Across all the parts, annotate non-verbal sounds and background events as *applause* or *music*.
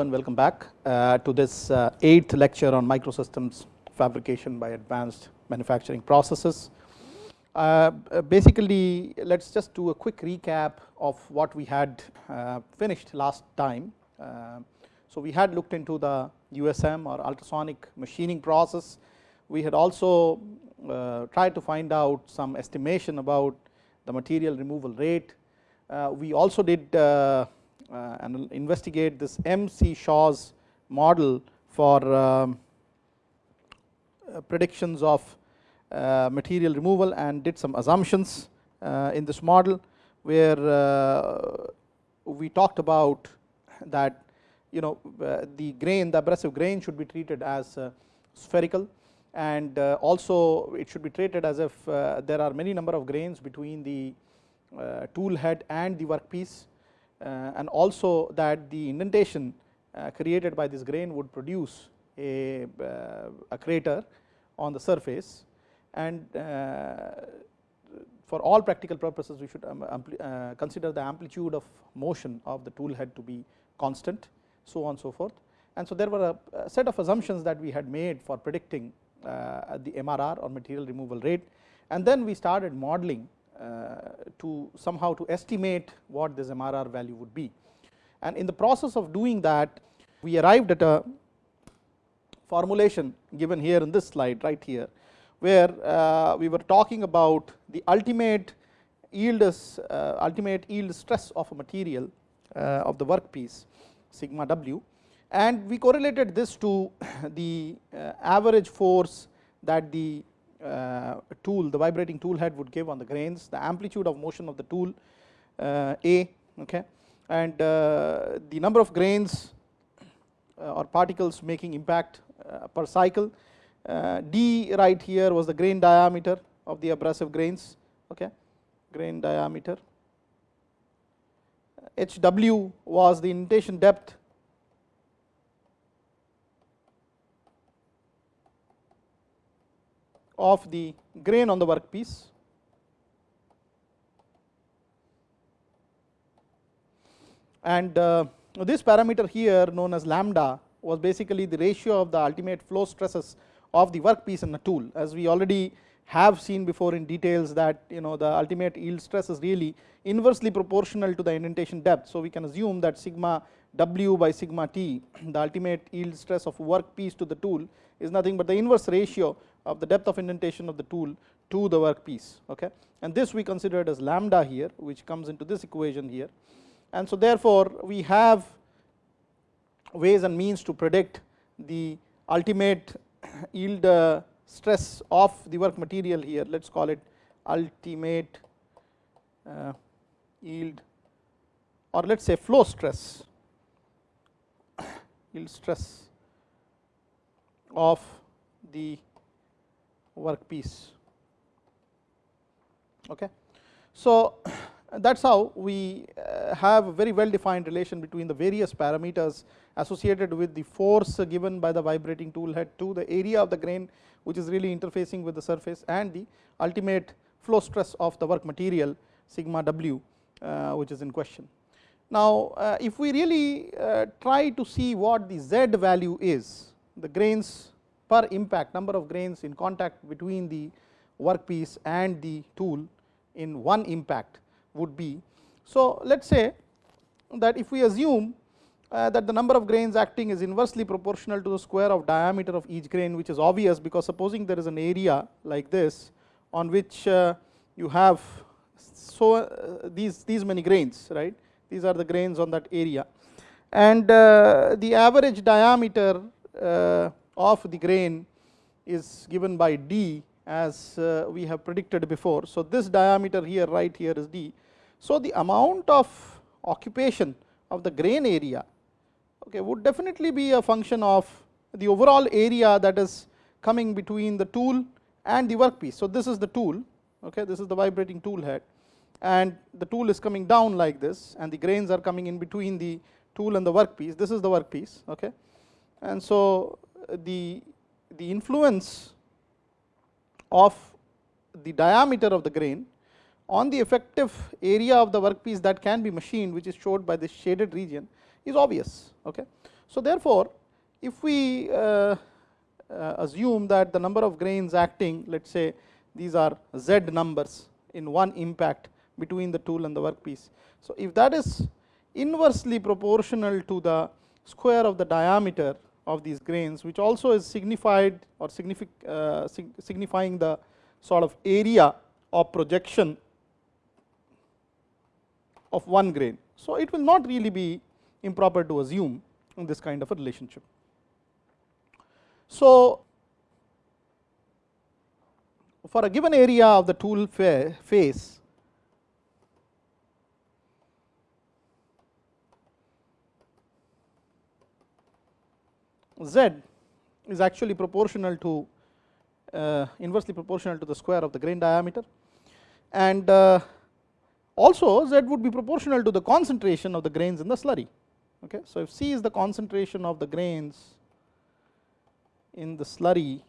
and welcome back uh, to this uh, eighth lecture on microsystems fabrication by advanced manufacturing processes. Uh, basically, let us just do a quick recap of what we had uh, finished last time. Uh, so, we had looked into the USM or ultrasonic machining process. We had also uh, tried to find out some estimation about the material removal rate. we also did uh, and investigate this MC Shaw's model for um, uh, predictions of uh, material removal and did some assumptions in this model where we talked about that you know the grain the abrasive grain should be treated as spherical and also it should be treated as if there are many number of grains between the tool head and the workpiece. uh, and also that the indentation uh, created by this grain would produce a, uh, a crater on the surface and for all practical purposes we should um, uh, consider the amplitude of motion of the tool head to be constant so on so forth. And so, there were a, set of assumptions that we had made for predicting uh, the MRR or material removal rate and then we started modeling uh, to somehow to estimate what this MRR value would be. And in the process of doing that, we arrived at a formulation given here in this slide right here, where uh, we were talking about the ultimate yield is uh, ultimate yield stress of a material uh, of the workpiece sigma w and we correlated this to *coughs* the uh, average force that the uh, tool the vibrating tool head would give on the grains the amplitude of motion of the tool uh, A okay? And uh, the number of grains or particles making impact per cycle D right here was the grain diameter of the abrasive grains okay? Grain diameter. HW was the indentation depth of the grain on the workpiece. And uh, this parameter here known as lambda was basically the ratio of the ultimate flow stresses of the workpiece and the tool as we already have seen before in details that you know the ultimate yield stress is really inversely proportional to the indentation depth. So, we can assume that sigma w by sigma t *clears throat* the ultimate yield stress of workpiece to the tool is nothing but the inverse ratio of the depth of indentation of the tool to the workpiece okay? And this we considered as lambda here which comes into this equation here. And so therefore we have ways and means to predict the ultimate *coughs* yield uh, stress of the work material here. Let us call it ultimate uh, yield or let us say flow stress *coughs* yield stress of the workpiece. Okay. So, *clears throat* that is how we uh, have a very well defined relation between the various parameters associated with the force given by the vibrating tool head to the area of the grain which is really interfacing with the surface and the ultimate flow stress of the work material sigma w uh, which is in question. Now, uh, if we really try to see what the z value is the grains per impact number of grains in contact between the workpiece and the tool in one impact would be. So, let us say that if we assume uh, that the number of grains acting is inversely proportional to the square of diameter of each grain which is obvious because supposing there is an area like this on which uh, you have so uh, these these many grains right these are the grains on that area and uh, the average diameter uh, of the grain is given by d as uh, we have predicted before. So, this diameter here right here is d. So, the amount of occupation of the grain area okay, would definitely be a function of the overall area that is coming between the tool and the workpiece. So, this is the tool, okay, this is the vibrating tool head and the tool is coming down like this and the grains are coming in between the tool and the workpiece, this is the workpiece. Okay. And so, the, the influence of the diameter of the grain on the effective area of the workpiece that can be machined which is showed by this shaded region is obvious. Okay. So, therefore, if we uh, uh, assume that the number of grains acting let us say these are z numbers in one impact between the tool and the workpiece. So, if that is inversely proportional to the square of the diameter of these grains which also is signified or signific, uh, signifying the sort of area of projection of one grain. So, it will not really be improper to assume in this kind of a relationship. So, for a given area of the tool face z is actually proportional to uh, inversely proportional to the square of the grain diameter and uh, also z would be proportional to the concentration of the grains in the slurry. Okay. So, if C is the concentration of the grains in the slurry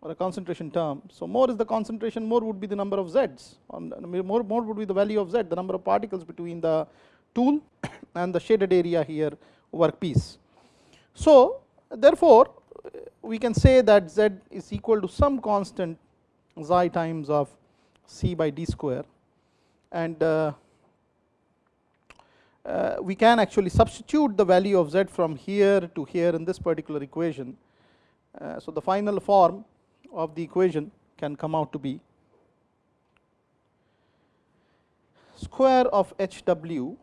or a concentration term. So, more is the concentration more would be the number of z's more, more would be the value of z the number of particles between the tool *coughs* and the shaded area here workpiece. So, therefore, we can say that z is equal to some constant xi times of c by d square and uh, uh, we can actually substitute the value of z from here to here in this particular equation. Uh, so, the final form of the equation can come out to be square of h w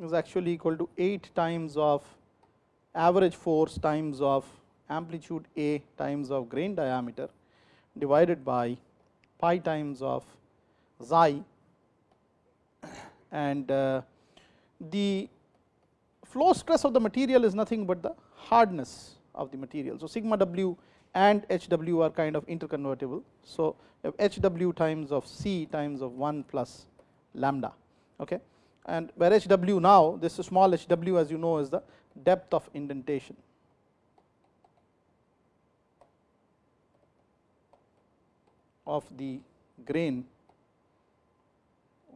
is actually equal to 8 times of average force times of amplitude A times of grain diameter divided by pi times of xi and uh, the flow stress of the material is nothing but the hardness of the material. So, sigma w and h w are kind of interconvertible. So, h w times of c times of 1 plus lambda okay. And where h w now this small h w as you know is the depth of indentation. of the grain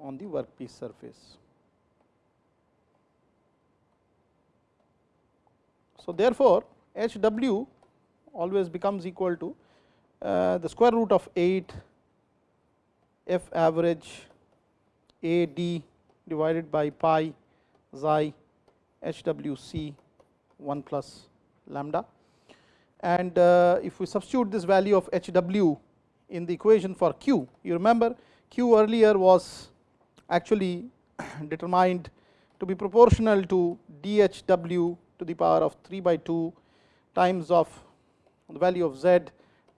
on the workpiece surface. So, therefore, H w always becomes equal to uh, the square root of 8 f average a d divided by pi xi h w c 1 plus lambda. And uh, if we substitute this value of h w in the equation for q, you remember q earlier was actually *coughs* determined to be proportional to d h w to the power of 3 by 2 times of the value of z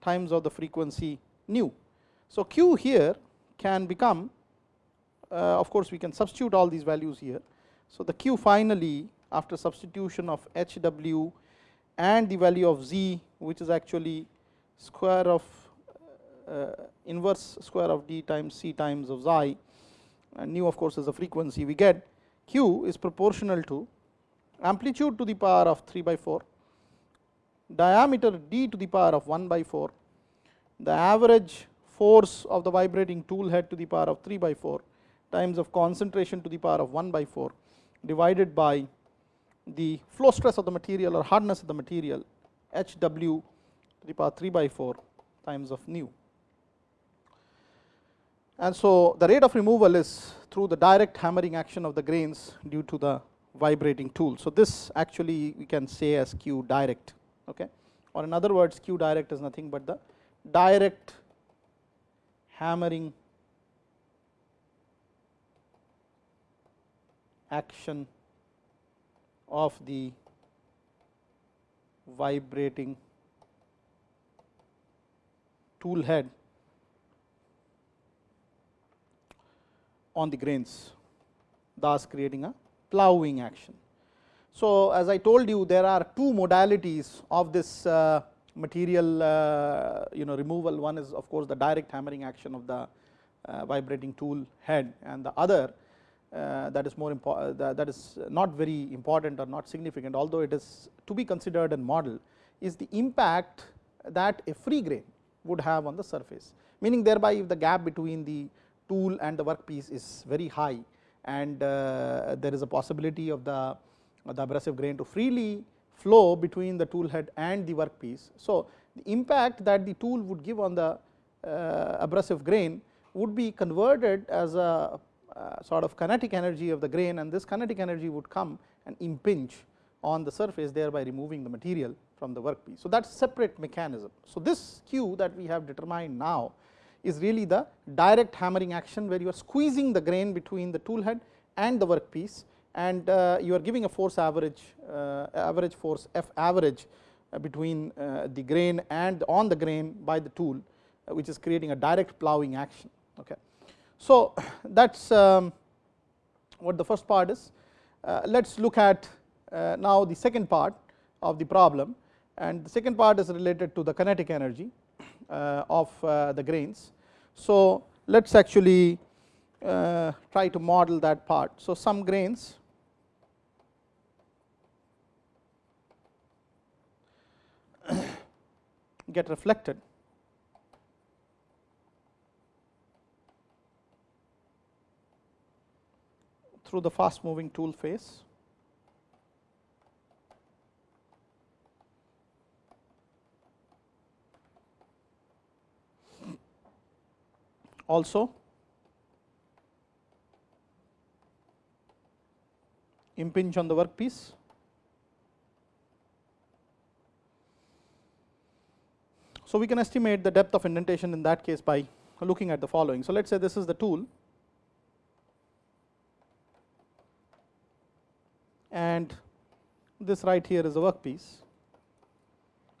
times of the frequency nu. So, q here can become of course, we can substitute all these values here. So, the q finally after substitution of h w and the value of z which is actually square of uh, inverse square of d times c times of xi and nu of course is the frequency we get q is proportional to amplitude to the power of 3 by 4, diameter d to the power of 1 by 4, the average force of the vibrating tool head to the power of 3 by 4 times of concentration to the power of 1 by 4 divided by the flow stress of the material or hardness of the material h w to the power 3 by 4 times of nu. And so, the rate of removal is through the direct hammering action of the grains due to the vibrating tool. So, this actually we can say as Q direct okay or in other words Q direct is nothing but the direct hammering action of the vibrating tool head on the grains thus creating a ploughing action. So, as I told you there are two modalities of this uh, material uh, you know removal one is of course the direct hammering action of the uh, vibrating tool head and the other that is more important that is not very important or not significant although it is to be considered and model is the impact that a free grain would have on the surface meaning thereby if the gap between the tool and the workpiece is very high and uh, there is a possibility of the the abrasive grain to freely flow between the tool head and the workpiece. So, the impact that the tool would give on the uh, abrasive grain would be converted as a uh, sort of kinetic energy of the grain and this kinetic energy would come and impinge on the surface thereby removing the material from the workpiece. So, that is separate mechanism. So, this Q that we have determined now is really the direct hammering action where you are squeezing the grain between the tool head and the workpiece and uh, you are giving a force average uh, average force F average uh, between uh, the grain and on the grain by the tool which is creating a direct ploughing action. Okay. So, *sighs* that is um, what the first part is. Uh, let us look at now the second part of the problem and the second part is related to the kinetic energy of the grains. So, let us actually try to model that part. So, some grains *coughs* get reflected through the fast moving tool face. Also impinge on the workpiece So, we can estimate the depth of indentation in that case by looking at the following. So, let us say this is the tool and this right here is a workpiece.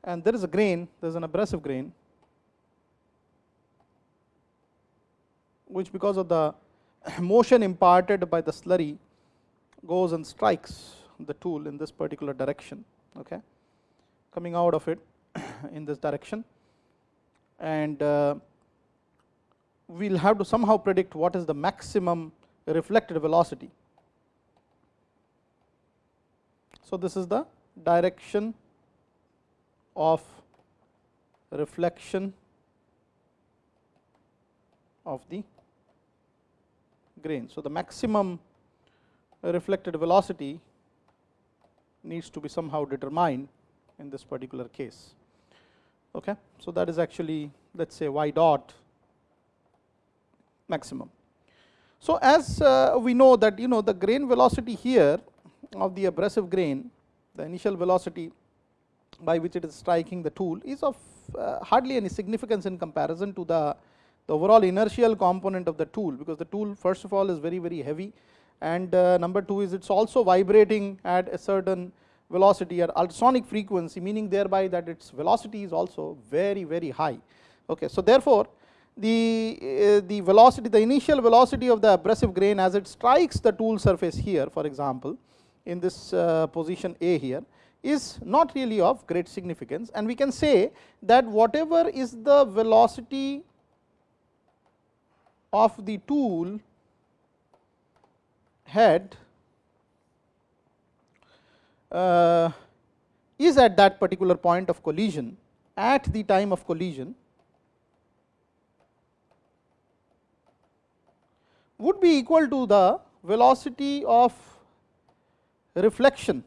And there is a grain, there is an abrasive grain which because of the *coughs* motion imparted by the slurry goes and strikes the tool in this particular direction okay? Coming out of it *coughs* in this direction. And uh, we will have to somehow predict what is the maximum reflected velocity. So, this is the direction of reflection of the grain. So, the maximum reflected velocity needs to be somehow determined in this particular case. Okay. So, that is actually let us say y dot maximum. So, as uh, we know that you know the grain velocity here of the abrasive grain the initial velocity by which it is striking the tool is of uh, hardly any significance in comparison to the, the overall inertial component of the tool because the tool first of all is very very heavy and uh, number 2 is it is also vibrating at a certain velocity at ultrasonic frequency meaning thereby that its velocity is also very very high. Okay. So, therefore, the, uh, the velocity the initial velocity of the abrasive grain as it strikes the tool surface here for example, in this uh, position A here is not really of great significance. And we can say that whatever is the velocity of the tool head uh, is at that particular point of collision at the time of collision would be equal to the velocity of reflection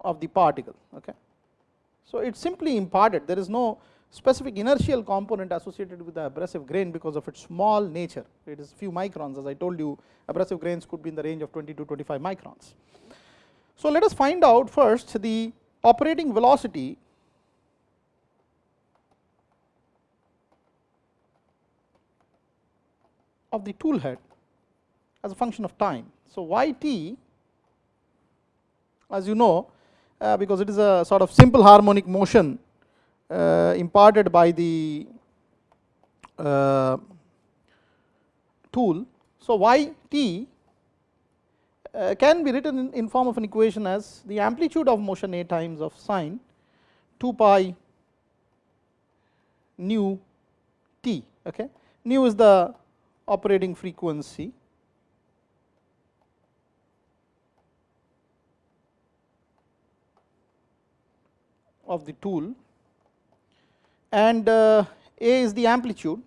of the particle. Okay. So, it is simply imparted there is no specific inertial component associated with the abrasive grain because of its small nature. It is few microns as I told you abrasive grains could be in the range of 20 to 25 microns. So, let us find out first the operating velocity of the tool head as a function of time. So, y t as you know uh, because it is a sort of simple harmonic motion uh, imparted by the uh, tool. So, y t uh, can be written in, in, form of an equation as the amplitude of motion a times of sine 2 pi nu t. Okay. Nu is the operating frequency of the tool and uh, A is the amplitude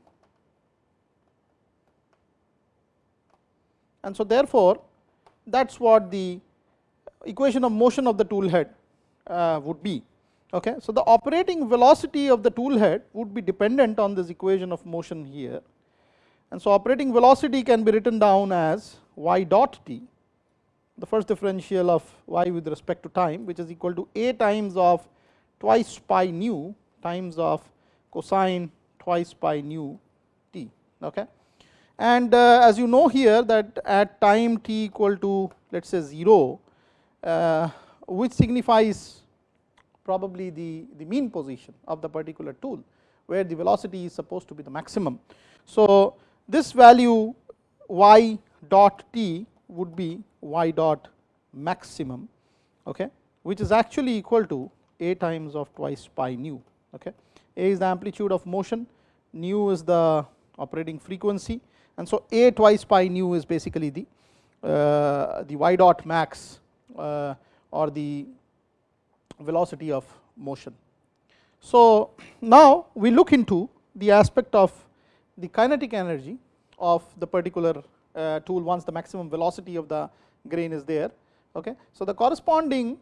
and so therefore, that is what the equation of motion of the tool head uh, would be. Okay. So, the operating velocity of the tool head would be dependent on this equation of motion here and so operating velocity can be written down as y dot t the first differential of y with respect to time which is equal to a times of twice pi nu times of cosine twice pi nu t. Okay. And uh, as you know here that at time t equal to let us say 0, uh, which signifies probably the, the mean position of the particular tool, where the velocity is supposed to be the maximum. So, this value y dot t would be y dot maximum, okay, which is actually equal to a times of twice pi nu. Okay. A is the amplitude of motion, nu is the operating frequency and so a twice pi nu is basically the uh, the y dot max uh, or the velocity of motion. So, now we look into the aspect of the kinetic energy of the particular uh, tool once the maximum velocity of the grain is there. Okay. So, the corresponding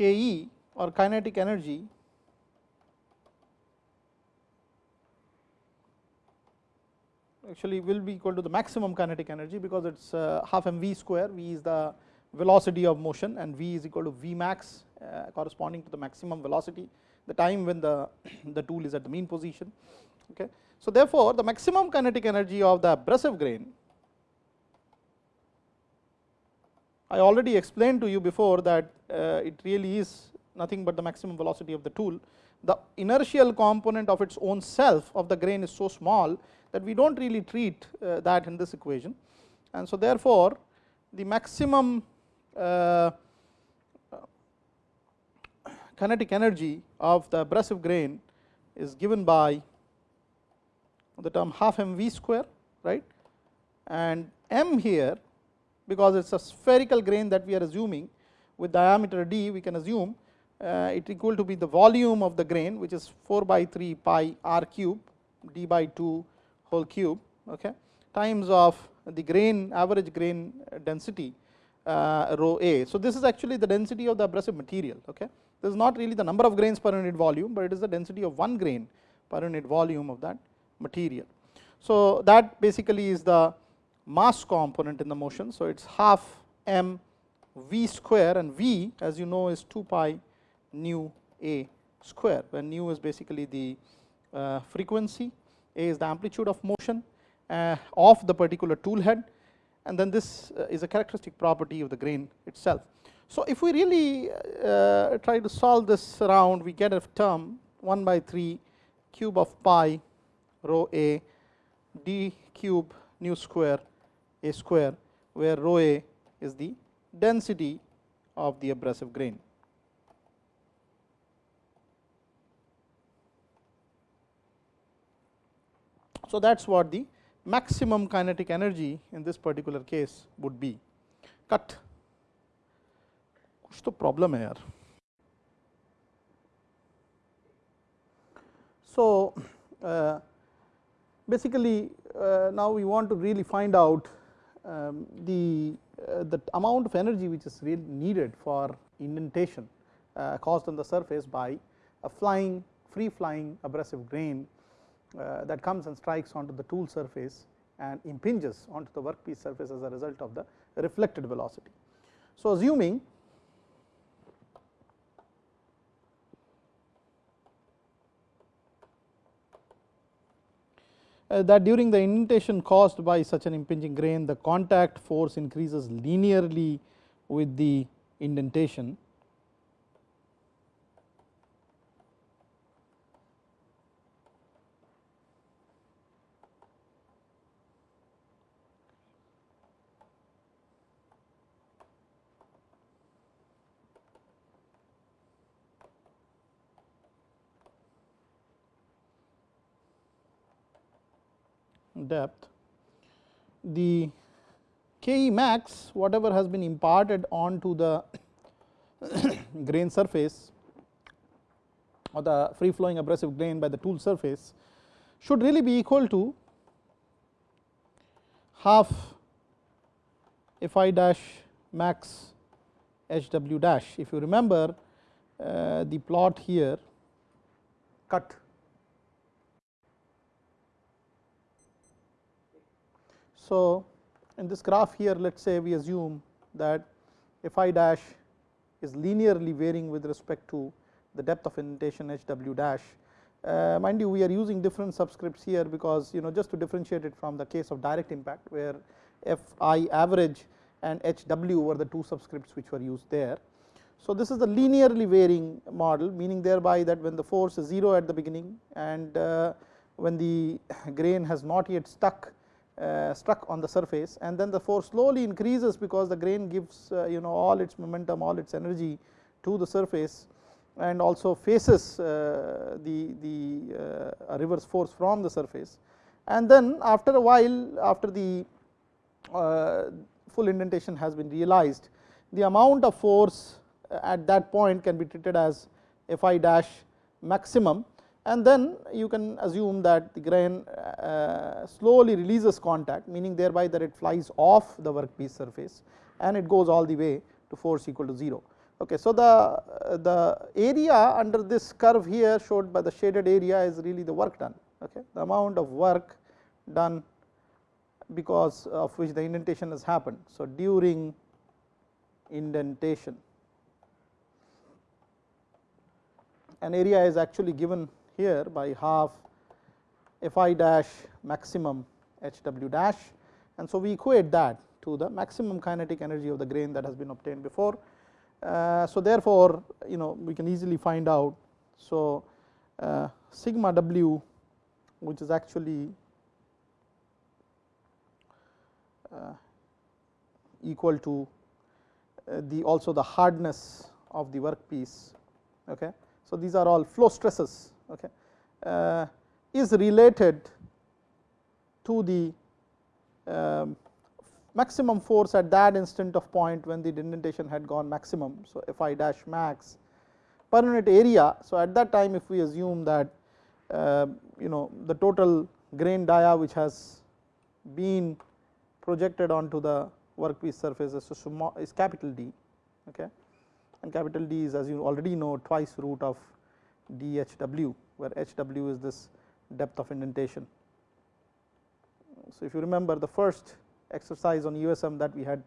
Ke or kinetic energy actually will be equal to the maximum kinetic energy because it is uh, half mv square, v is the velocity of motion and v is equal to v max uh, corresponding to the maximum velocity the time when the, *coughs* the tool is at the mean position. Okay. So, therefore, the maximum kinetic energy of the abrasive grain I already explained to you before that uh, it really is nothing but the maximum velocity of the tool. The inertial component of its own self of the grain is so small that we do not really treat uh, that in this equation. And so, therefore, the maximum uh, kinetic energy of the abrasive grain is given by the term half m v square right and m here because it is a spherical grain that we are assuming with diameter d we can assume uh, it equal to be the volume of the grain which is 4 by 3 pi r cube d by 2 whole cube okay, times of the grain average grain density uh, rho a. So, this is actually the density of the abrasive material. Okay. This is not really the number of grains per unit volume, but it is the density of one grain per unit volume of that material. So, that basically is the mass component in the motion. So, it is half m v square and v as you know is 2 pi nu a square, where nu is basically the uh, frequency, a is the amplitude of motion uh, of the particular tool head and then this uh, is a characteristic property of the grain itself. So, if we really uh, try to solve this around we get a term 1 by 3 cube of pi rho a d cube nu square a square where rho a is the density of the abrasive grain. So, that is what the maximum kinetic energy in this particular case would be cut कुछ तो problem है So, uh, basically uh, now we want to really find out um, the uh, the amount of energy which is really needed for indentation uh, caused on the surface by a flying free flying abrasive grain uh, that comes and strikes onto the tool surface and impinges onto the workpiece surface as a result of the reflected velocity. So, assuming Uh, that during the indentation caused by such an impinging grain the contact force increases linearly with the indentation depth, the Ke max whatever has been imparted onto the *coughs* grain surface or the free flowing abrasive grain by the tool surface should really be equal to half f i dash max h w dash. If you remember uh, the plot here cut So, in this graph here let us say we assume that f i dash is linearly varying with respect to the depth of indentation h w dash. Uh, mind you we are using different subscripts here because you know just to differentiate it from the case of direct impact where f i average and h w were the two subscripts which were used there. So, this is the linearly varying model meaning thereby that when the force is 0 at the beginning and uh, when the *laughs* grain has not yet stuck struck on the surface and then the force slowly increases because the grain gives uh, you know all its momentum all its energy to the surface and also faces uh, the, the uh, reverse force from the surface. And then after a while after the uh, full indentation has been realized the amount of force at that point can be treated as f i dash maximum and then you can assume that the grain uh, slowly releases contact meaning thereby that it flies off the workpiece surface and it goes all the way to force equal to 0. Okay, so, the, uh, the area under this curve here showed by the shaded area is really the work done, okay. the amount of work done because of which the indentation has happened. So, during indentation an area is actually given here by half f i dash maximum h w dash and so we equate that to the maximum kinetic energy of the grain that has been obtained before. Uh, so, therefore, you know we can easily find out. So, uh, sigma w which is actually uh, equal to uh, the also the hardness of the workpiece. Okay. So, these are all flow stresses okay, uh, is related to the um, maximum force at that instant of point when the indentation had gone maximum. So, f i dash max per unit area. So, at that time if we assume that uh, you know the total grain dia which has been projected onto the workpiece surface is, is capital D okay and capital D is as you already know twice root of DHW where HW is this depth of indentation. So, if you remember the first exercise on USM that we had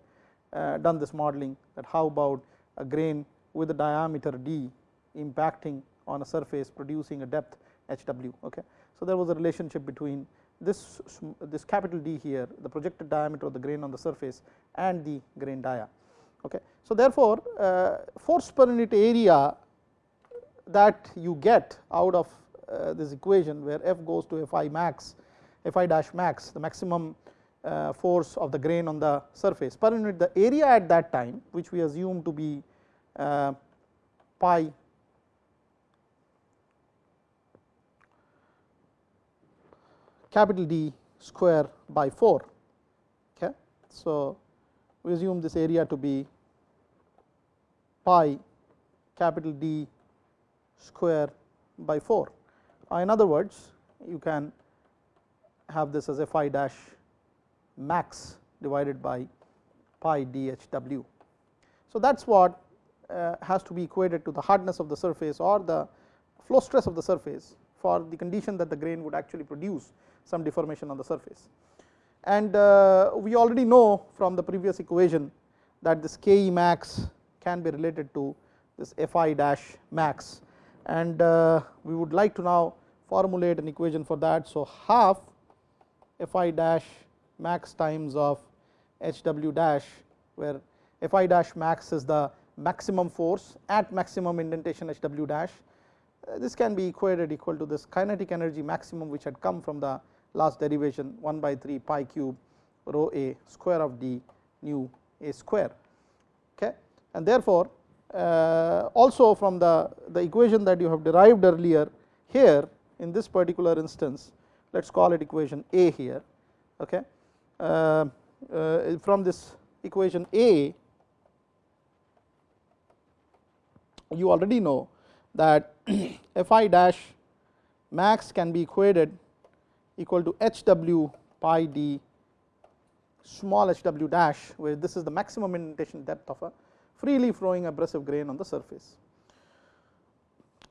uh, done this modeling that how about a grain with a diameter d impacting on a surface producing a depth HW. Okay. So, there was a relationship between this this capital D here the projected diameter of the grain on the surface and the grain dia. Okay. So, therefore, uh, force per unit area that you get out of uh, this equation where f goes to f i max f i dash max the maximum uh, force of the grain on the surface per unit the area at that time which we assume to be uh, pi capital D square by 4 okay. So, we assume this area to be pi capital D square by 4. Uh, in other words, you can have this as f i dash max divided by pi dHw. So, that is what uh, has to be equated to the hardness of the surface or the flow stress of the surface for the condition that the grain would actually produce some deformation on the surface. And uh, we already know from the previous equation that this K E max can be related to this f i dash max and uh, we would like to now formulate an equation for that. So, half f i dash max times of h w dash where f i dash max is the maximum force at maximum indentation h w dash. Uh, this can be equated equal to this kinetic energy maximum which had come from the last derivation 1 by 3 pi cube rho a square of d nu a square. Okay. And therefore, also from the, the equation that you have derived earlier here in this particular instance let us call it equation A here okay. Uh, uh, from this equation A you already know that *clears throat* f i dash max can be equated equal to h w pi d small h w dash where this is the maximum indentation depth of a freely flowing abrasive grain on the surface.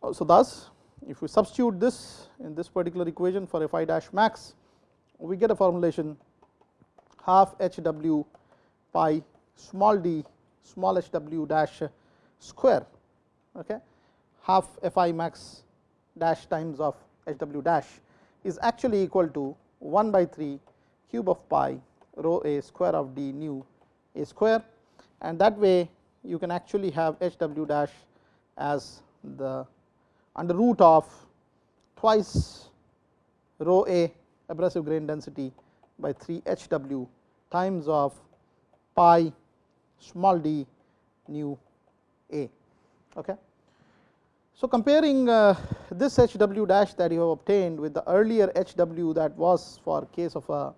Oh, so, thus if we substitute this in this particular equation for f i dash max we get a formulation half h w pi small d small h w dash square okay half f i max dash times of h w dash is actually equal to 1 by 3 cube of pi rho a square of d nu a square and that way you can actually have h w dash as the under root of twice rho a abrasive grain density by 3 h w times of pi small d nu a. Okay. So, comparing uh, this h w dash that you have obtained with the earlier h w that was for case of a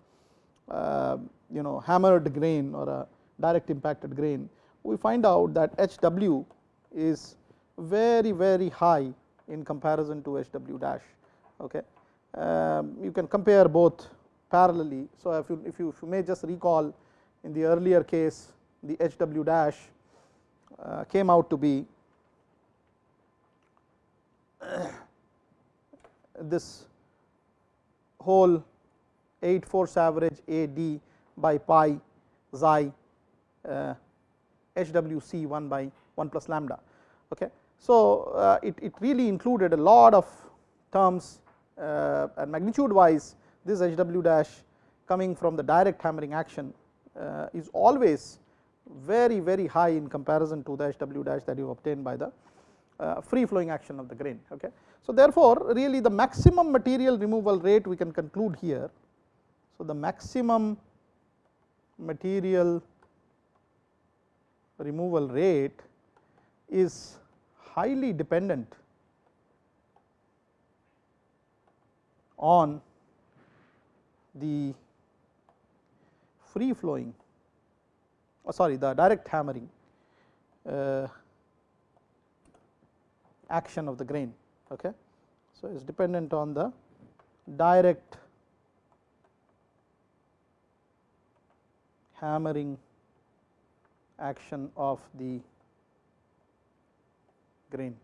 uh, you know hammered grain or a direct impacted grain, we find out that h w is very very high in comparison to h w dash. Okay. Um, you can compare both parallelly. So, if you, if you, if you may just recall in the earlier case the h w dash uh, came out to be *coughs* this whole 8 force average A d by pi xi uh, h w c 1 by 1 plus lambda. Okay. So, uh, it, it really included a lot of terms uh, and magnitude wise this h w dash coming from the direct hammering action uh, is always very very high in comparison to the h w dash that you obtain by the uh, free flowing action of the grain. Okay. So, therefore, really the maximum material removal rate we can conclude here. So, the maximum material removal rate is highly dependent on the free flowing oh sorry the direct hammering uh, action of the grain. Okay. So, it is dependent on the direct hammering action of the grain.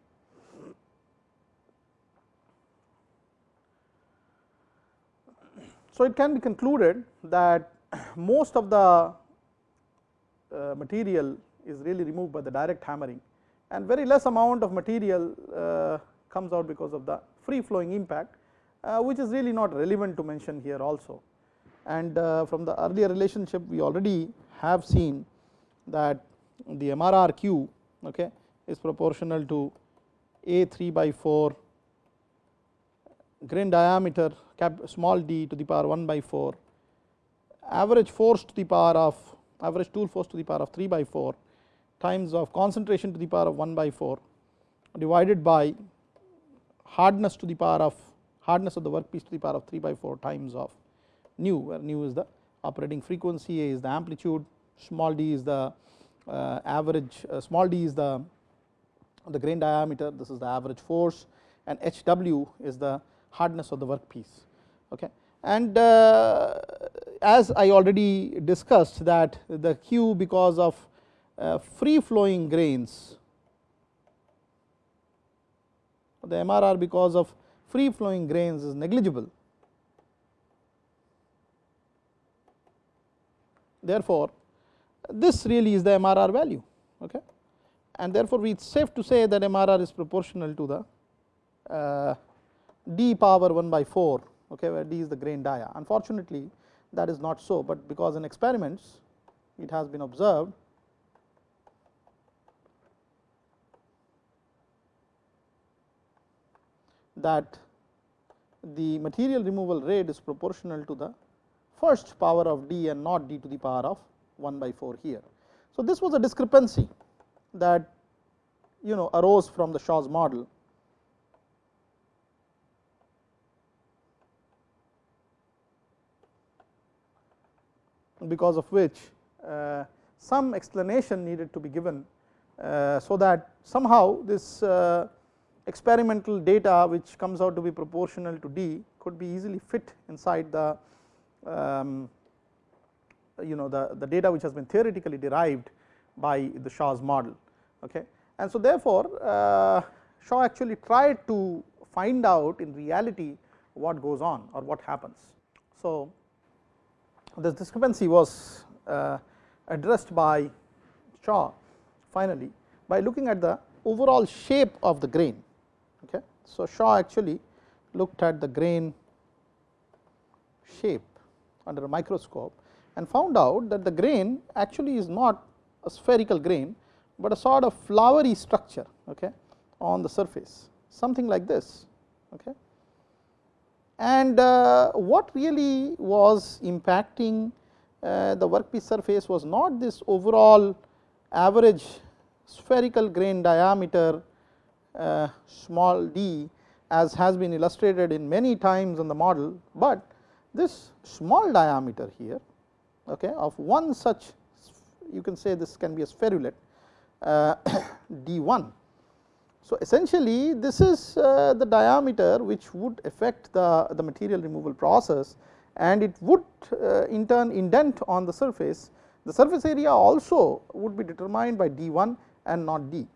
So, it can be concluded that most of the uh, material is really removed by the direct hammering and very less amount of material uh, comes out because of the free flowing impact uh, which is really not relevant to mention here also. And uh, from the earlier relationship we already have seen that the MRRQ okay, is proportional to a 3 by 4 grain diameter cap small d to the power 1 by 4 average force to the power of average tool force to the power of 3 by 4 times of concentration to the power of 1 by 4 divided by hardness to the power of hardness of the workpiece to the power of 3 by 4 times of nu where nu is the operating frequency, A is the amplitude, small d is the uh, average, uh, small d is the the grain diameter, this is the average force and H w is the hardness of the workpiece. Okay. And uh, as I already discussed that the Q because of free flowing grains, the MRR because of free flowing grains is negligible. Therefore, this really is the MRR value. Okay and therefore, we it is safe to say that MRR is proportional to the uh, d power 1 by 4 okay, where d is the grain dia. Unfortunately, that is not so, but because in experiments it has been observed that the material removal rate is proportional to the first power of d and not d to the power of 1 by 4 here. So, this was a discrepancy that you know arose from the Shaw's model. because of which uh, some explanation needed to be given, uh, so that somehow this uh, experimental data which comes out to be proportional to d could be easily fit inside the um, you know the, the data which has been theoretically derived by the Shaw's model. Okay. And so therefore, uh, Shaw actually tried to find out in reality what goes on or what happens. So, this discrepancy was uh, addressed by Shaw finally by looking at the overall shape of the grain. Okay. So, Shaw actually looked at the grain shape under a microscope and found out that the grain actually is not a spherical grain, but a sort of flowery structure okay, on the surface something like this. Okay. And uh, what really was impacting uh, the workpiece surface was not this overall average spherical grain diameter uh, small d as has been illustrated in many times on the model, but this small diameter here okay, of one such you can say this can be a spherulet uh, *coughs* d 1. So, essentially this is uh, the diameter which would affect the, the material removal process and it would uh, in turn indent on the surface. The surface area also would be determined by d 1 and not d.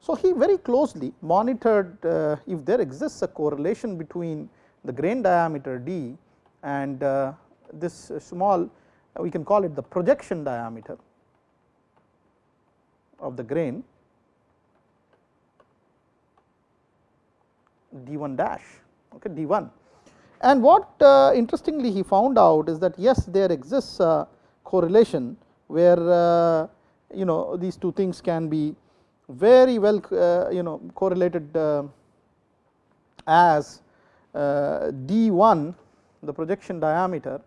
So, he very closely monitored uh, if there exists a correlation between the grain diameter d and uh, this small we can call it the projection diameter of the grain d 1 dash okay, d 1. And what uh, interestingly he found out is that yes there exists a correlation where uh, you know these two things can be very well uh, you know correlated uh, as uh, d 1 the projection diameter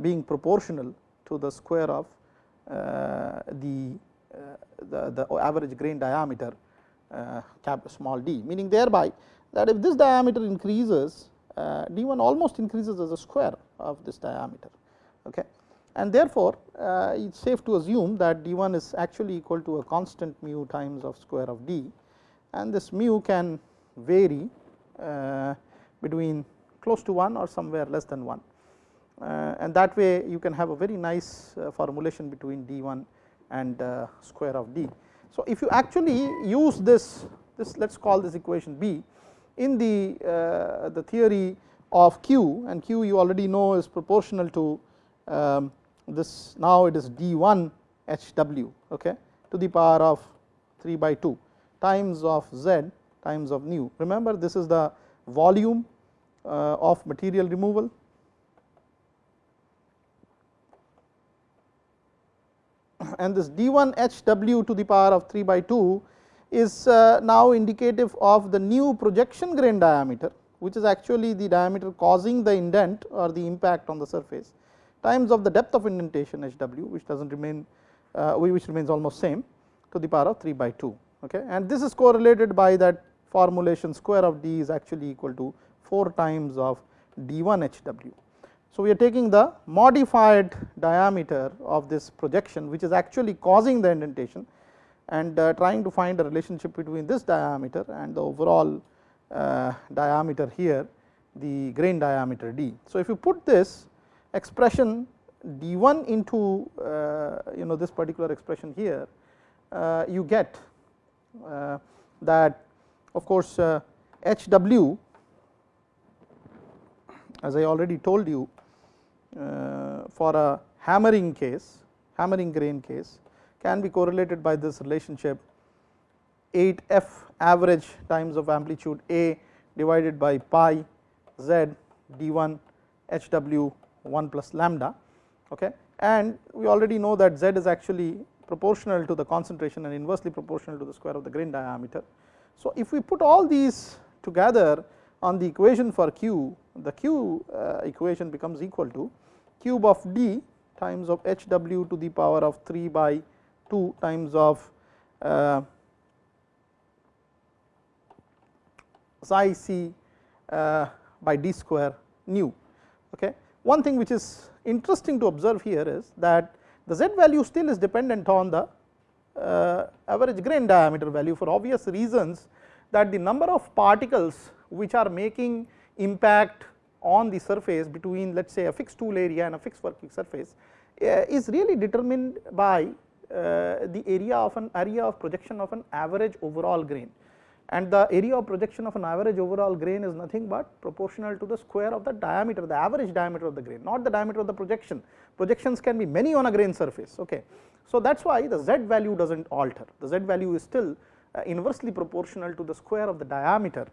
being proportional to the square of the, the, the average grain diameter cap small d meaning thereby that if this diameter increases uh, d 1 almost increases as a square of this diameter. Okay. And therefore, uh, it is safe to assume that d 1 is actually equal to a constant mu times of square of d and this mu can vary uh, between close to 1 or somewhere less than 1 uh, and that way you can have a very nice uh, formulation between d 1 and uh, square of d. So, if you actually use this this let us call this equation b in the, uh, the theory of q and q you already know is proportional to um, this now it is d 1 h w okay, to the power of 3 by 2 times of z times of nu. Remember this is the volume uh, of material removal and this d 1 h w to the power of 3 by 2 is uh, now indicative of the new projection grain diameter which is actually the diameter causing the indent or the impact on the surface times of the depth of indentation h w which does not remain uh, which remains almost same to the power of 3 by 2 okay and this is correlated by that formulation square of d is actually equal to 4 times of d 1 h w. So, we are taking the modified diameter of this projection which is actually causing the indentation and uh, trying to find a relationship between this diameter and the overall uh, diameter here the grain diameter d. So, if you put this expression d 1 into uh, you know this particular expression here uh, you get uh, that of course, uh, h w as I already told you Uh, for a hammering case hammering grain case can be correlated by this relationship 8 f average times of amplitude A divided by pi z d 1 h w 1 plus lambda okay and we already know that z is actually proportional to the concentration and inversely proportional to the square of the grain diameter. So, if we put all these together on the equation for q the q uh, equation becomes equal to cube of d times of h w to the power of 3 by 2 times of uh, psi c uh, by d square nu. Okay. One thing which is interesting to observe here is that the z value still is dependent on the uh, average grain diameter value for obvious reasons that the number of particles which are making impact on the surface between let us say a fixed tool area and a fixed working surface uh, is really determined by uh, the area of an area of projection of an average overall grain. And the area of projection of an average overall grain is nothing but proportional to the square of the diameter the average diameter of the grain not the diameter of the projection. Projections can be many on a grain surface okay. So that is why the z value does not alter. The z value is still uh, inversely proportional to the square of the diameter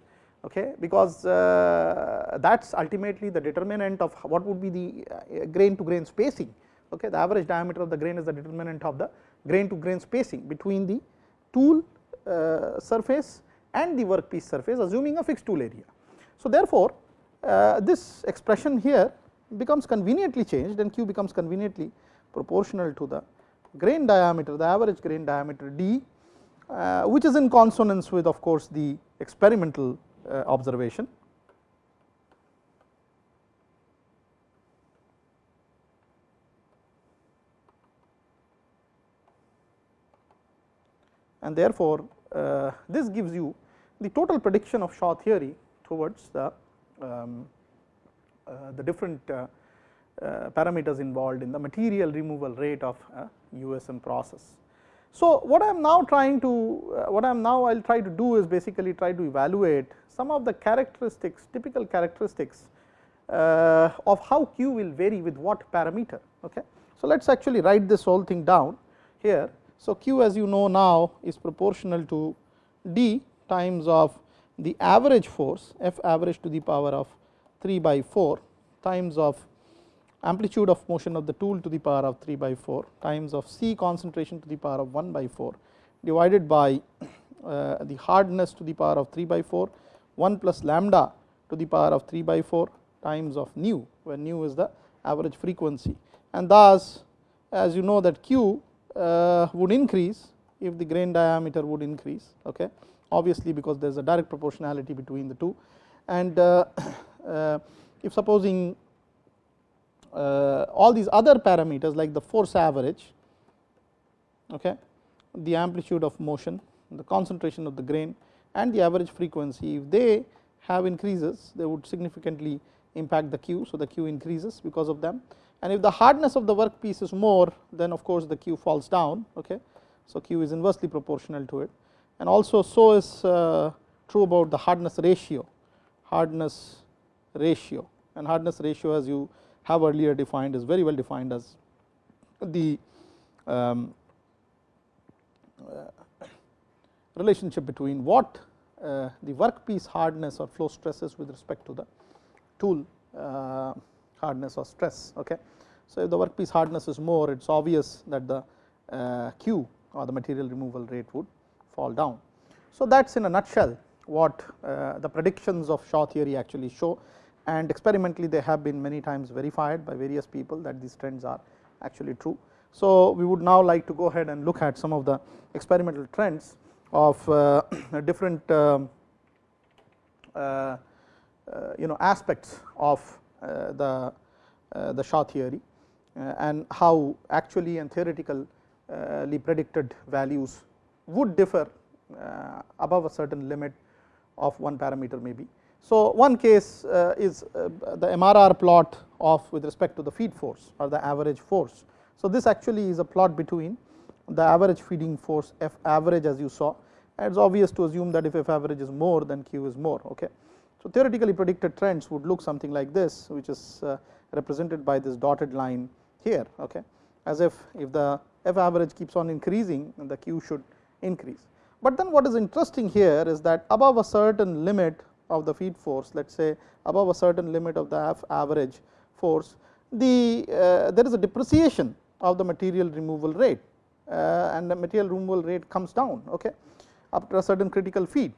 okay? Because uh, that is ultimately the determinant of what would be the uh, grain to grain spacing. Okay? The average diameter of the grain is the determinant of the grain to grain spacing between the tool uh, surface and the workpiece surface assuming a fixed tool area. So, therefore, uh, this expression here becomes conveniently changed and q becomes conveniently proportional to the grain diameter the average grain diameter d uh, which is in consonance with of course the experimental observation. And therefore, uh, this gives you the total prediction of Shaw theory towards the, um, uh, the different uh, uh, parameters involved in the material removal rate of a USM process. So, what I am now trying to, uh, what I am now I will try to do is basically try to evaluate some of the characteristics, typical characteristics uh, of how Q will vary with what parameter. Okay. So, let us actually write this whole thing down here. So, Q as you know now is proportional to d times of the average force F average to the power of 3 by 4 times of amplitude of motion of the tool to the power of 3 by 4 times of C concentration to the power of 1 by 4 divided by *coughs* uh, the hardness to the power of 3 by 4 1 plus lambda to the power of 3 by 4 times of nu where nu is the average frequency. And thus as you know that q uh, would increase if the grain diameter would increase okay? Obviously because there is a direct proportionality between the two. And uh, *coughs* uh, if supposing all these other parameters like the force average okay the amplitude of motion the concentration of the grain and the average frequency if they have increases they would significantly impact the q. So the q increases because of them. And if the hardness of the workpiece is more then of course the q falls down okay. So q is inversely proportional to it. And also so is uh, true about the hardness ratio hardness ratio. And hardness ratio as you have earlier defined is very well defined as the um, uh, relationship between what uh, the workpiece hardness or flow stresses with respect to the tool uh, hardness or stress. Okay. So, if the workpiece hardness is more it is obvious that the uh, Q or the material removal rate would fall down. So, that is in a nutshell what uh, the predictions of Shaw theory actually show and experimentally they have been many times verified by various people that these trends are actually true. So, we would now like to go ahead and look at some of the experimental trends of uh, *clears throat* different um, uh, uh, you know aspects of uh, the uh, the Shaw theory and how actually and theoretically predicted values would differ above a certain limit of one parameter maybe. So, one case uh, is uh, the MRR plot of with respect to the feed force or the average force. So, this actually is a plot between the average feeding force F average as you saw it is obvious to assume that if F average is more then Q is more. Okay. So, theoretically predicted trends would look something like this which is uh, represented by this dotted line here okay, as if if the F average keeps on increasing then the Q should increase. But then what is interesting here is that above a certain limit of the feed force let us say above a certain limit of the average force the uh, there is a depreciation of the material removal rate uh, and the material removal rate comes down okay after a certain critical feed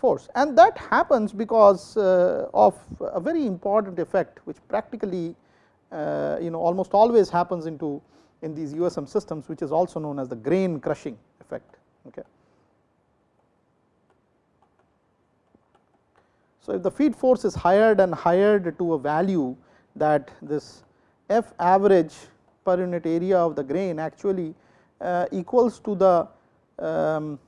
force. And that happens because uh, of a very important effect which practically uh, you know almost always happens into in these USM systems which is also known as the grain crushing effect okay So, if the feed force is hired and hired to a value that this F average per unit area of the grain actually uh, equals to the um,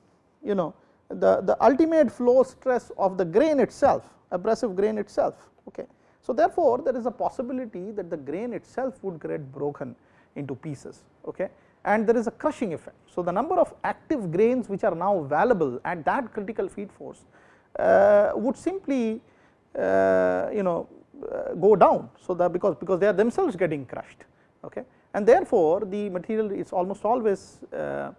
you know the, the ultimate flow stress of the grain itself abrasive grain itself. Okay. So, therefore, there is a possibility that the grain itself would get broken into pieces okay. and there is a crushing effect. So, the number of active grains which are now available at that critical feed force would simply uh, you know uh, go down. So, that because because they are themselves getting crushed okay. and therefore, the material is almost always uh,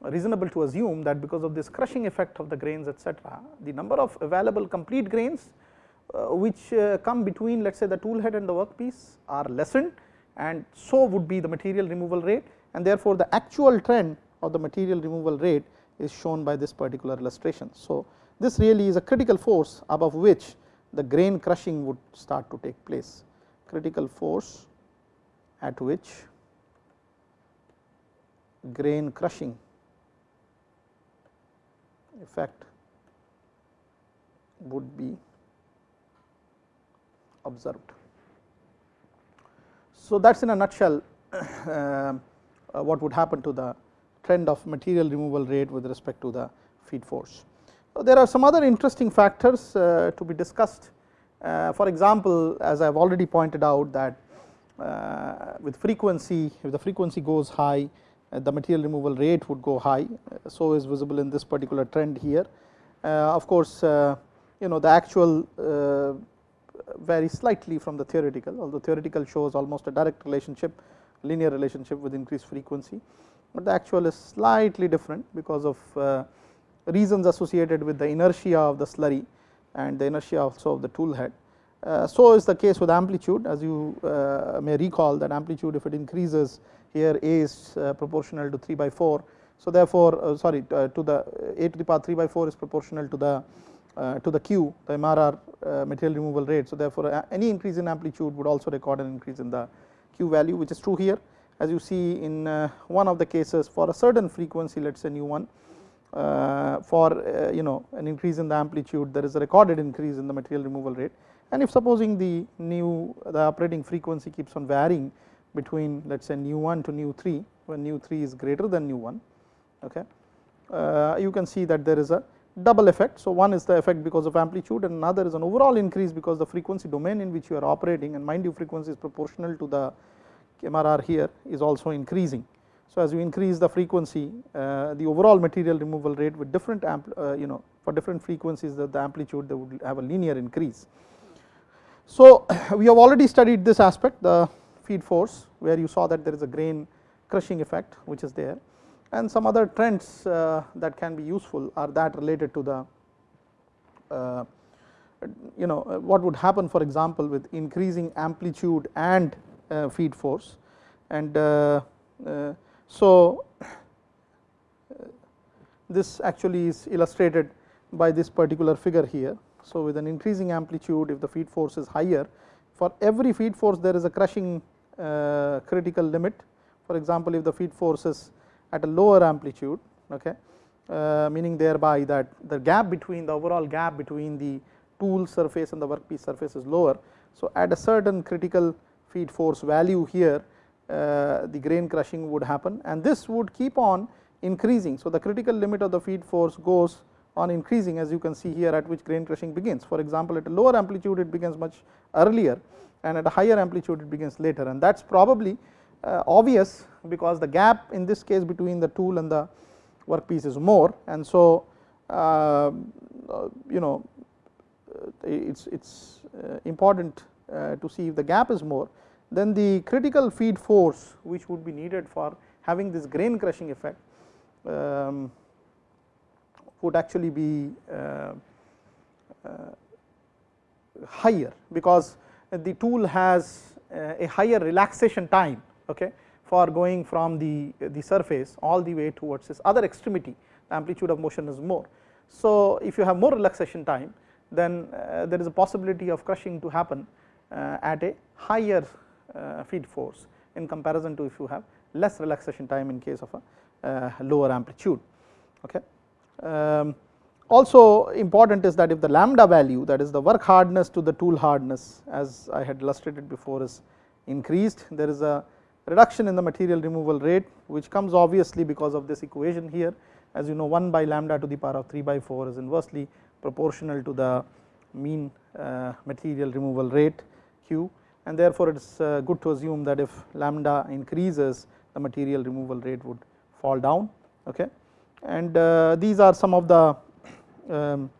reasonable to assume that because of this crushing effect of the grains etc., the number of available complete grains uh, which uh, come between let us say the tool head and the workpiece are lessened and so would be the material removal rate and therefore, the actual trend of the material removal rate is shown by this particular illustration. So, this really is a critical force above which the grain crushing would start to take place critical force at which grain crushing effect would be observed. So, that is in a nutshell *coughs* uh, what would happen to the trend of material removal rate with respect to the feed force. There are some other interesting factors uh, to be discussed. Uh, for example, as I have already pointed out that uh, with frequency, if the frequency goes high, the material removal rate would go high. So, is visible in this particular trend here. of course, you know the actual varies slightly from the theoretical, although theoretical shows almost a direct relationship, linear relationship with increased frequency, but the actual is slightly different because of reasons associated with the inertia of the slurry and the inertia also of the tool head. Uh, so is the case with amplitude as you uh, may recall that amplitude if it increases here a is uh, proportional to 3 by 4. So therefore, uh, sorry uh, to the a to the power 3 by 4 is proportional to the uh, to the q the MRR material removal rate. So therefore, any increase in amplitude would also record an increase in the q value which is true here as you see in one of the cases for a certain frequency let us say nu 1 uh, for uh, you know an increase in the amplitude there is a recorded increase in the material removal rate and if supposing the new the operating frequency keeps on varying between let us say nu 1 to nu 3 when nu 3 is greater than nu 1 okay uh, you can see that there is a double effect. So, one is the effect because of amplitude and another is an overall increase because the frequency domain in which you are operating and mind you frequency is proportional to the MRR here is also increasing. So, as you increase the frequency uh, the overall material removal rate with different uh, you know for different frequencies the, the amplitude they would have a linear increase. So, *coughs* we have already studied this aspect the feed force where you saw that there is a grain crushing effect which is there and some other trends uh, that can be useful are that related to the uh, you know what would happen for example with increasing amplitude and uh, feed force and uh, uh, so, this actually is illustrated by this particular figure here. So, with an increasing amplitude if the feed force is higher for every feed force there is a crushing uh, critical limit for example, if the feed force is at a lower amplitude okay, uh, meaning thereby that the gap between the overall gap between the tool surface and the workpiece surface is lower. So, at a certain critical feed force value here uh, the grain crushing would happen and this would keep on increasing. So, the critical limit of the feed force goes on increasing as you can see here at which grain crushing begins. For example, at a lower amplitude it begins much earlier and at a higher amplitude it begins later and that is probably uh, obvious because the gap in this case between the tool and the workpiece is more and so uh, you know it is it is uh, important uh, to see if the gap is more then the critical feed force which would be needed for having this grain crushing effect um, would actually be uh, uh, higher because the tool has uh, a higher relaxation time okay, for going from the, the surface all the way towards this other extremity the amplitude of motion is more. So, if you have more relaxation time then uh, there is a possibility of crushing to happen uh, at a higher feed force in comparison to if you have less relaxation time in case of a uh, lower amplitude. Okay. Um, also important is that if the lambda value that is the work hardness to the tool hardness as I had illustrated before is increased there is a reduction in the material removal rate which comes obviously because of this equation here as you know 1 by lambda to the power of 3 by 4 is inversely proportional to the mean uh, material removal rate q and therefore it is uh, good to assume that if lambda increases the material removal rate would fall down okay and uh, these are some of the um,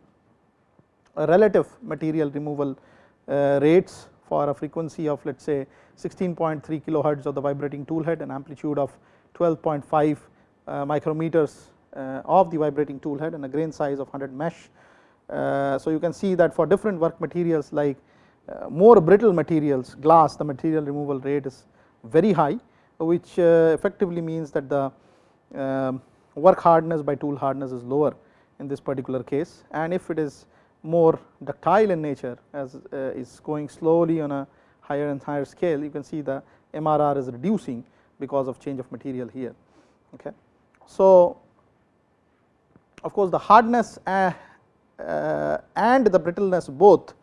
relative material removal uh, rates for a frequency of let us say 16.3 kilohertz of the vibrating tool head and amplitude of 12.5 uh, micrometers of the vibrating tool head and a grain size of 100 mesh. So you can see that for different work materials like more brittle materials glass the material removal rate is very high which uh, effectively means that the um, work hardness by tool hardness is lower in this particular case and if it is more ductile in nature as uh, is going slowly on a higher and higher scale you can see the MRR is reducing because of change of material here okay. So of course the hardness uh, uh, and the brittleness both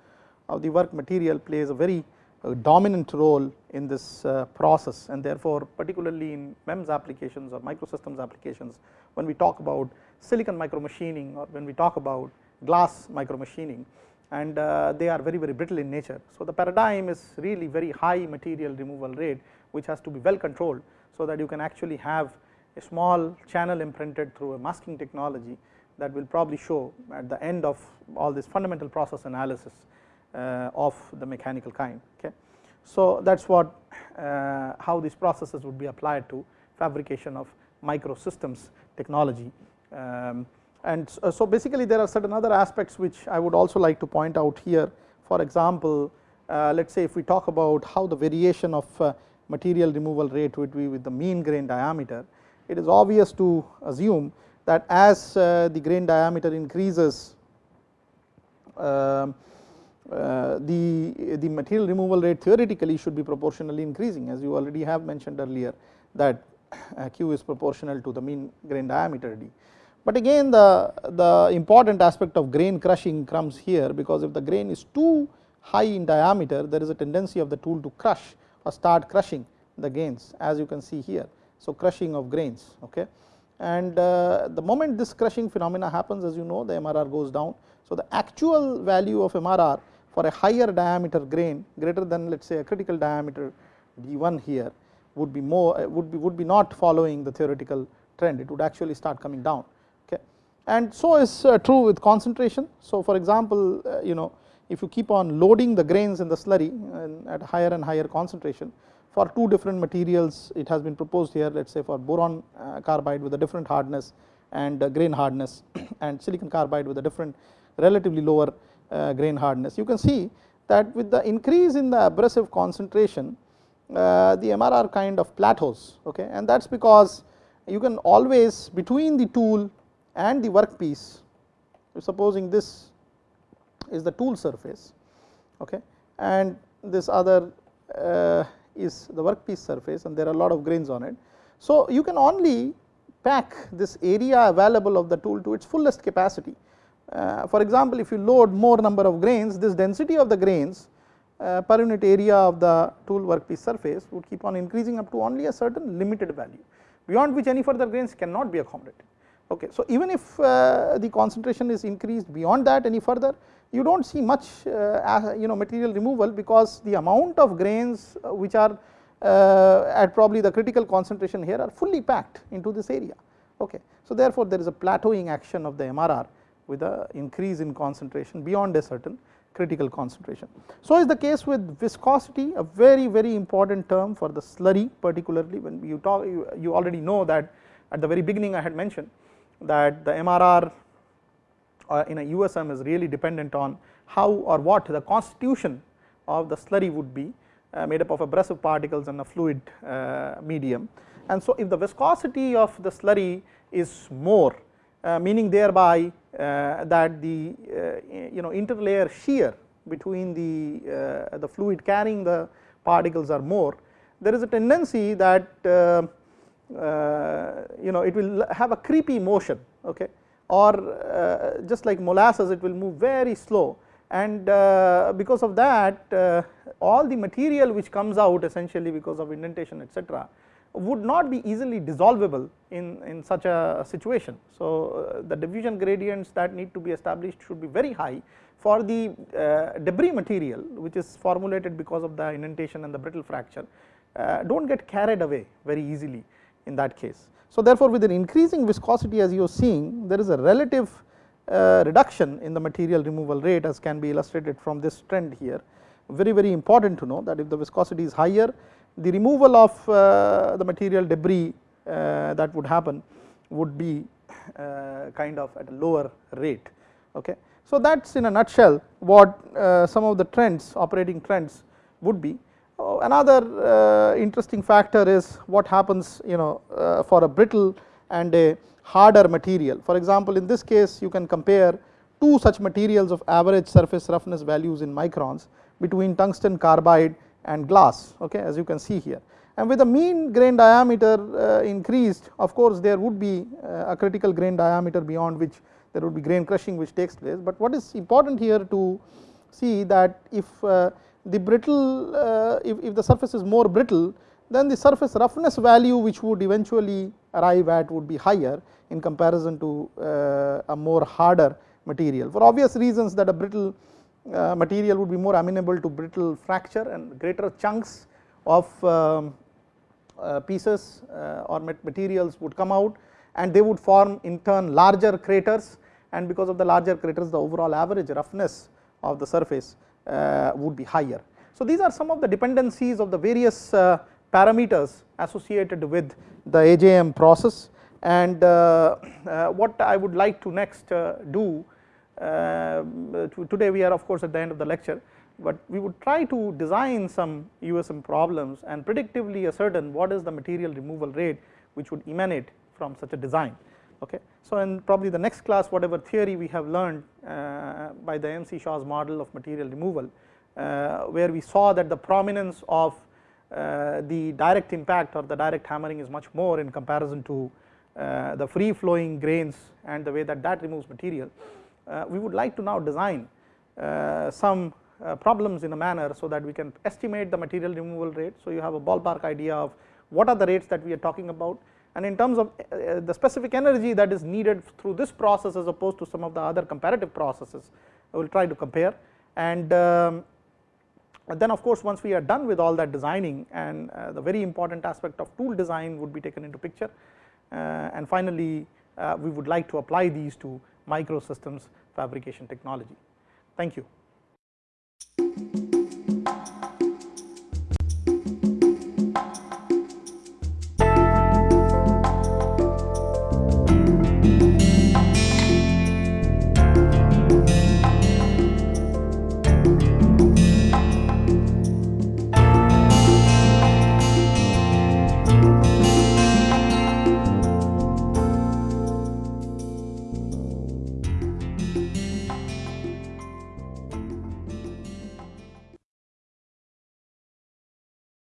of the work material plays a very uh, dominant role in this uh, process and therefore particularly in MEMS applications or microsystems applications when we talk about silicon micromachining or when we talk about glass micromachining and uh, they are very very brittle in nature. So the paradigm is really very high material removal rate which has to be well controlled so that you can actually have a small channel imprinted through a masking technology that will probably show at the end of all this fundamental process analysis of the mechanical kind okay. So that is what uh, how these processes would be applied to fabrication of microsystems technology um, and so basically there are certain other aspects which I would also like to point out here for example uh, let us say if we talk about how the variation of uh, material removal rate would be with the mean grain diameter it is obvious to assume that as uh, the grain diameter increases um, uh, the the material removal rate theoretically should be proportionally increasing as you already have mentioned earlier that *coughs* uh, q is proportional to the mean grain diameter d but again the, the important aspect of grain crushing comes here because if the grain is too high in diameter there is a tendency of the tool to crush or start crushing the grains as you can see here. So crushing of grains okay and uh, the moment this crushing phenomena happens as you know the MRR goes down. So the actual value of MRR for a higher diameter grain greater than let us say a critical diameter D1 here would be more would be would be not following the theoretical trend it would actually start coming down okay and so is uh, true with concentration. So for example uh, you know if you keep on loading the grains in the slurry at higher and higher concentration for two different materials it has been proposed here let us say for boron uh, carbide with a different hardness and grain hardness *coughs* and silicon carbide with a different relatively lower grain hardness. You can see that with the increase in the abrasive concentration the MRR kind of plateaus okay and that is because you can always between the tool and the workpiece supposing this is the tool surface okay and this other uh, is the workpiece surface and there are a lot of grains on it. So you can only pack this area available of the tool to its fullest capacity. Uh, for example, if you load more number of grains this density of the grains uh, per unit area of the tool workpiece surface would keep on increasing up to only a certain limited value beyond which any further grains cannot be accommodated. Okay. So, even if uh, the concentration is increased beyond that any further you do not see much uh, you know material removal because the amount of grains uh, which are uh, at probably the critical concentration here are fully packed into this area. Okay. So, therefore, there is a plateauing action of the MRR with a increase in concentration beyond a certain critical concentration. So, is the case with viscosity a very very important term for the slurry particularly when you talk you, you already know that at the very beginning I had mentioned that the MRR uh, in a USM is really dependent on how or what the constitution of the slurry would be uh, made up of abrasive particles and a fluid uh, medium. And so if the viscosity of the slurry is more uh, meaning thereby that the uh, you know interlayer shear between the, the fluid carrying the particles are more there is a tendency that uh, you know it will have a creepy motion okay or uh, just like molasses it will move very slow. And uh, because of that all the material which comes out essentially because of indentation etc would not be easily dissolvable in, in such a situation. So, uh, the diffusion gradients that need to be established should be very high for the uh, debris material which is formulated because of the indentation and the brittle fracture uh, do not get carried away very easily in that case. So, therefore, with an increasing viscosity as you are seeing there is a relative uh, reduction in the material removal rate as can be illustrated from this trend here very very important to know that if the viscosity is higher the removal of uh, the material debris uh, that would happen would be uh, kind of at a lower rate okay. So that is in a nutshell what some of the trends operating trends would be. another interesting factor is what happens you know for a brittle and a harder material. For example, in this case you can compare two such materials of average surface roughness values in microns between tungsten carbide and glass okay as you can see here. And with the mean grain diameter uh, increased of course there would be uh, a critical grain diameter beyond which there would be grain crushing which takes place. But what is important here to see that if uh, the brittle if, if the surface is more brittle then the surface roughness value which would eventually arrive at would be higher in comparison to a more harder material. For obvious reasons that a brittle uh, material would be more amenable to brittle fracture and greater chunks of um, uh, pieces uh, or materials would come out and they would form in turn larger craters and because of the larger craters the overall average roughness of the surface would be higher. So these are some of the dependencies of the various parameters associated with the AJM process and what I would like to next do uh, today we are of course at the end of the lecture, but we would try to design some USM problems and predictively ascertain what is the material removal rate which would emanate from such a design. Okay. So, in probably the next class whatever theory we have learned uh, by the MC Shaw's model of material removal, uh, where we saw that the prominence of uh, the direct impact or the direct hammering is much more in comparison to uh, the free flowing grains and the way that that removes material. Uh, we would like to now design uh, some uh, problems in a manner so that we can estimate the material removal rate. So you have a ballpark idea of what are the rates that we are talking about. And in terms of the specific energy that is needed through this process as opposed to some of the other comparative processes I will try to compare. And um, then of course once we are done with all that designing and the very important aspect of tool design would be taken into picture. And finally we would like to apply these to microsystems fabrication technology. Thank you.